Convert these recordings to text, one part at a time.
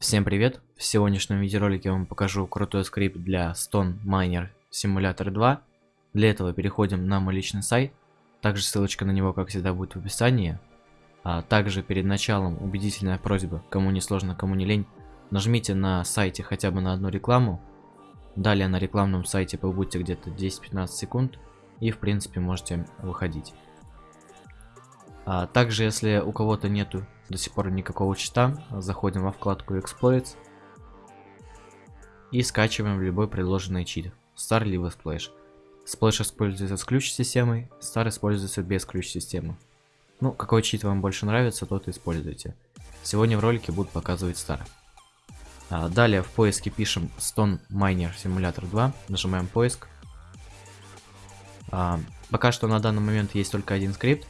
Всем привет! В сегодняшнем видеоролике я вам покажу крутой скрипт для Stone Miner Simulator 2. Для этого переходим на мой личный сайт. Также ссылочка на него, как всегда, будет в описании. А также перед началом убедительная просьба, кому не сложно, кому не лень, нажмите на сайте хотя бы на одну рекламу. Далее на рекламном сайте побудьте где-то 10-15 секунд и в принципе можете выходить. А также если у кого-то нету до сих пор никакого чита. Заходим во вкладку Exploits. И скачиваем любой предложенный чит. Star либо Splash. Splash используется с ключ-системой, Star используется без ключ-системы. Ну, какой чит вам больше нравится, тот используйте. Сегодня в ролике будут показывать Star. А, далее в поиске пишем Stone Miner Simulator 2, нажимаем поиск. А, пока что на данный момент есть только один скрипт,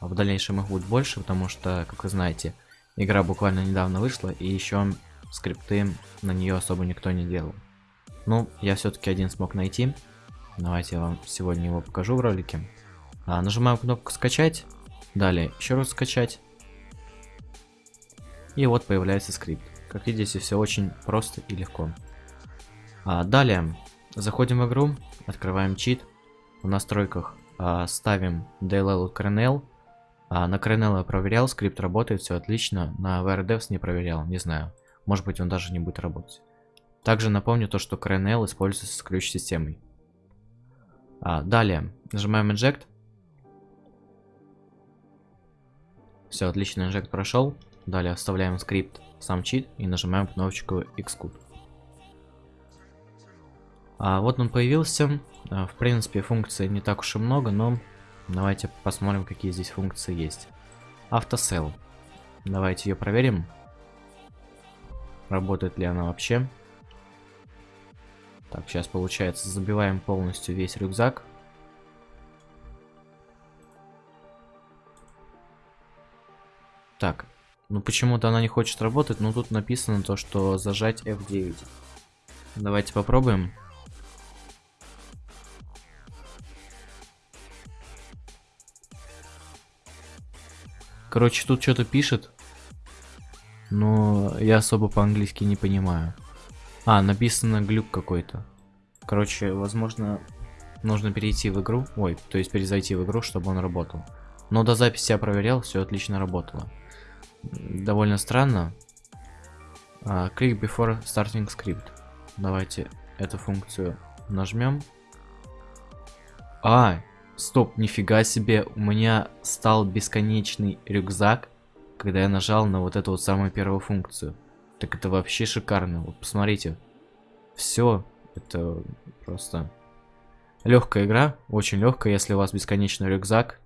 в дальнейшем их будет больше, потому что, как вы знаете, игра буквально недавно вышла, и еще скрипты на нее особо никто не делал. Ну, я все-таки один смог найти. Давайте я вам сегодня его покажу в ролике. А, нажимаем кнопку скачать. Далее еще раз скачать. И вот появляется скрипт. Как видите, все очень просто и легко. А, далее заходим в игру, открываем чит. В настройках а, ставим DLL Kernel а, на Кренелла проверял, скрипт работает, все отлично. На VRDevs не проверял, не знаю. Может быть он даже не будет работать. Также напомню то, что Кренелл используется с ключ-системой. А, далее, нажимаем Inject. Все, отлично, Inject прошел. Далее вставляем скрипт, сам чит и нажимаем кнопочку Xcode. А, вот он появился. А, в принципе, функций не так уж и много, но Давайте посмотрим, какие здесь функции есть. Автосел. Давайте ее проверим. Работает ли она вообще. Так, сейчас получается, забиваем полностью весь рюкзак. Так, ну почему-то она не хочет работать, но тут написано то, что зажать F9. Давайте попробуем. Короче, тут что-то пишет. Но я особо по-английски не понимаю. А, написано глюк какой-то. Короче, возможно, нужно перейти в игру. Ой, то есть перезайти в игру, чтобы он работал. Но до записи я проверял, все отлично работало. Довольно странно. Uh, click before starting script. Давайте эту функцию нажмем. А, Стоп, нифига себе, у меня стал бесконечный рюкзак, когда я нажал на вот эту вот самую первую функцию. Так это вообще шикарно, вот посмотрите. Все, это просто легкая игра, очень легкая, если у вас бесконечный рюкзак.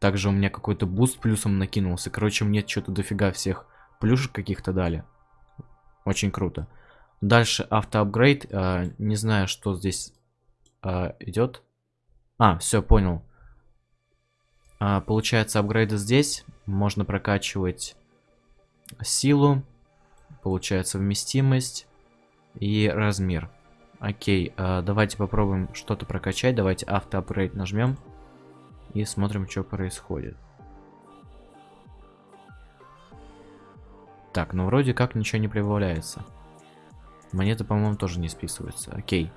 Также у меня какой-то буст плюсом накинулся. Короче, мне что-то дофига всех плюшек каких-то дали. Очень круто. Дальше автоапгрейд. Э, не знаю, что здесь э, идет. А, все, понял. А, получается, апгрейды здесь. Можно прокачивать силу. Получается, вместимость и размер. Окей, а, давайте попробуем что-то прокачать. Давайте автоапгрейд нажмем. И смотрим, что происходит. Так, ну вроде как ничего не прибавляется. Монеты, по-моему, тоже не списываются. Окей.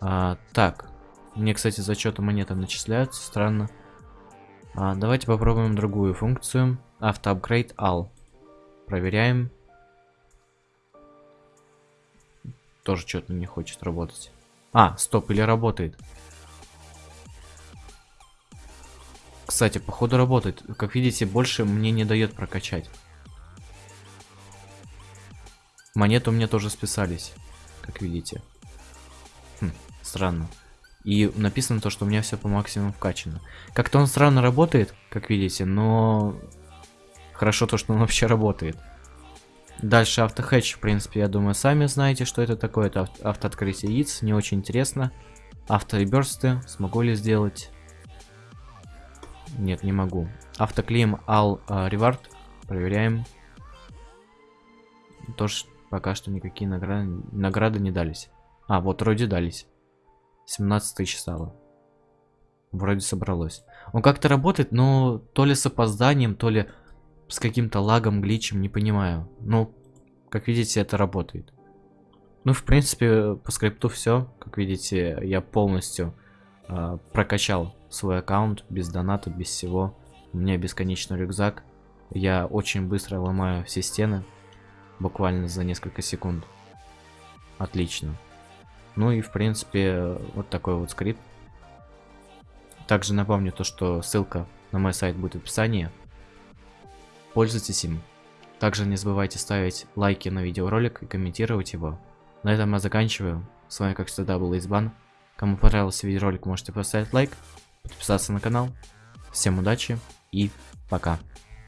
А, так, мне, кстати, зачеты монеты начисляются, странно. А, давайте попробуем другую функцию. Автоапгрейд all. Проверяем. Тоже что-то не хочет работать. А, стоп, или работает. Кстати, походу работает. Как видите, больше мне не дает прокачать. Монеты у меня тоже списались, как видите. Хм, странно. И написано то, что у меня все по максимуму вкачано. Как-то он странно работает, как видите, но хорошо то, что он вообще работает. Дальше автохэтч, в принципе, я думаю, сами знаете, что это такое. Это автооткрытие яиц, не очень интересно. Автореберсты, смогу ли сделать? Нет, не могу. All uh, reward, проверяем. Тоже пока что никакие награды, награды не дались. А, вот вроде дались. 17 тысяч стало. Вроде собралось. Он как-то работает, но то ли с опозданием, то ли с каким-то лагом, гличем, не понимаю. Ну, как видите, это работает. Ну, в принципе, по скрипту все. Как видите, я полностью э, прокачал свой аккаунт без доната, без всего. У меня бесконечный рюкзак. Я очень быстро ломаю все стены. Буквально за несколько секунд. Отлично. Ну и в принципе, вот такой вот скрипт. Также напомню то, что ссылка на мой сайт будет в описании. Пользуйтесь им. Также не забывайте ставить лайки на видеоролик и комментировать его. На этом я заканчиваю. С вами как всегда был Избан. Кому понравился видеоролик, можете поставить лайк, подписаться на канал. Всем удачи и пока.